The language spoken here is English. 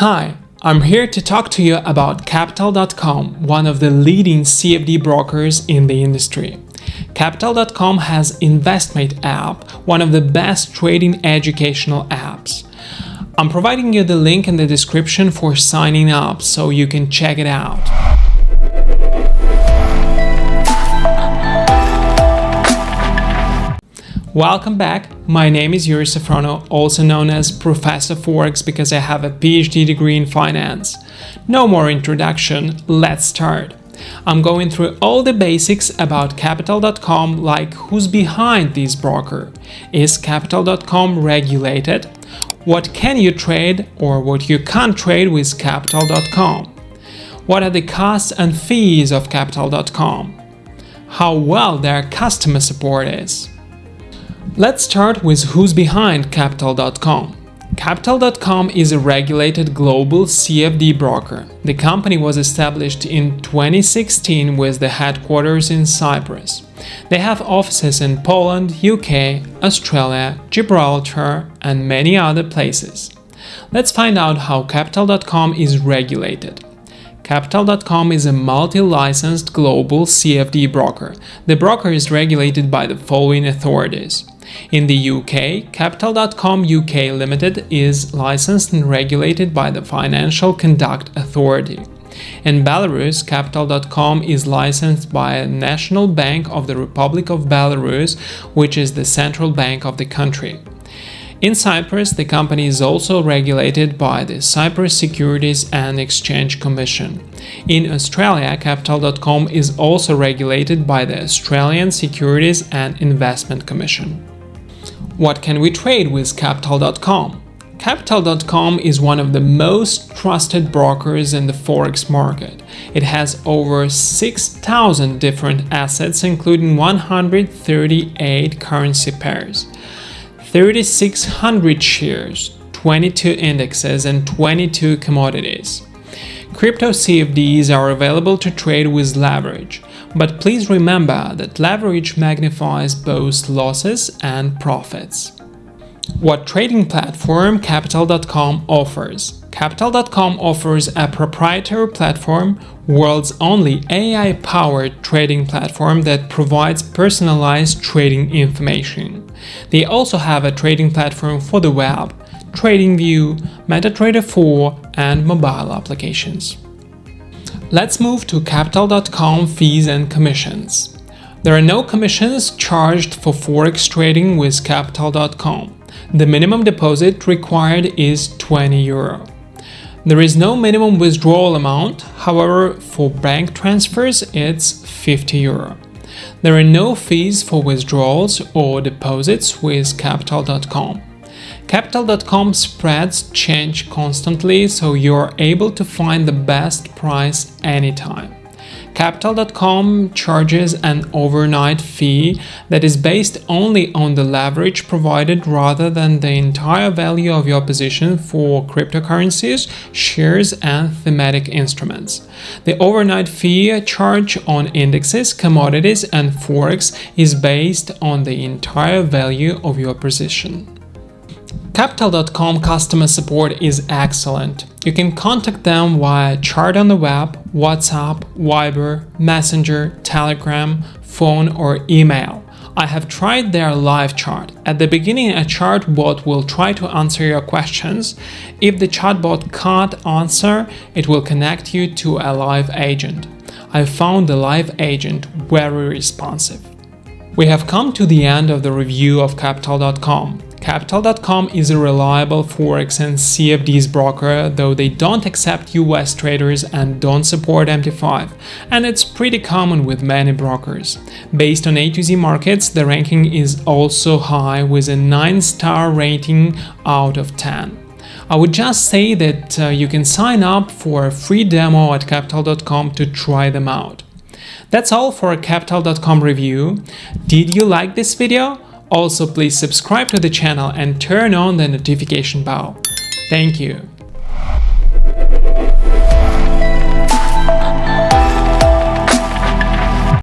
Hi, I'm here to talk to you about Capital.com, one of the leading CFD brokers in the industry. Capital.com has InvestMate app, one of the best trading educational apps. I'm providing you the link in the description for signing up so you can check it out. Welcome back, my name is Yuri Safrono, also known as Professor Forex because I have a PhD degree in finance. No more introduction, let's start. I'm going through all the basics about Capital.com like who's behind this broker, is Capital.com regulated, what can you trade or what you can't trade with Capital.com, what are the costs and fees of Capital.com, how well their customer support is. Let's start with who's behind Capital.com. Capital.com is a regulated global CFD broker. The company was established in 2016 with the headquarters in Cyprus. They have offices in Poland, UK, Australia, Gibraltar, and many other places. Let's find out how Capital.com is regulated. Capital.com is a multi-licensed global CFD broker. The broker is regulated by the following authorities. In the UK, Capital.com UK Limited is licensed and regulated by the Financial Conduct Authority. In Belarus, Capital.com is licensed by a National Bank of the Republic of Belarus, which is the central bank of the country. In Cyprus, the company is also regulated by the Cyprus Securities and Exchange Commission. In Australia, Capital.com is also regulated by the Australian Securities and Investment Commission. What can we trade with Capital.com? Capital.com is one of the most trusted brokers in the forex market. It has over 6,000 different assets including 138 currency pairs, 3,600 shares, 22 indexes and 22 commodities. Crypto CFDs are available to trade with leverage, but please remember that leverage magnifies both losses and profits. What trading platform Capital.com offers? Capital.com offers a proprietary platform, world's only AI-powered trading platform that provides personalized trading information. They also have a trading platform for the web, TradingView, MetaTrader 4 and mobile applications. Let's move to Capital.com fees and commissions. There are no commissions charged for Forex trading with Capital.com. The minimum deposit required is 20 euro. There is no minimum withdrawal amount, however, for bank transfers it's 50 euro. There are no fees for withdrawals or deposits with Capital.com. Capital.com spreads change constantly, so you're able to find the best price anytime. Capital.com charges an overnight fee that is based only on the leverage provided rather than the entire value of your position for cryptocurrencies, shares, and thematic instruments. The overnight fee charge on indexes, commodities, and forex is based on the entire value of your position. Capital.com customer support is excellent. You can contact them via chat on the web, WhatsApp, Viber, Messenger, Telegram, phone or email. I have tried their live chat. At the beginning, a chatbot will try to answer your questions. If the chatbot can't answer, it will connect you to a live agent. I found the live agent very responsive. We have come to the end of the review of Capital.com. Capital.com is a reliable Forex and CFDs broker, though they don't accept US traders and don't support MT5, and it's pretty common with many brokers. Based on A to Z markets, the ranking is also high with a 9-star rating out of 10. I would just say that uh, you can sign up for a free demo at capital.com to try them out. That's all for a capital.com review. Did you like this video? Also, please subscribe to the channel and turn on the notification bell. Thank you.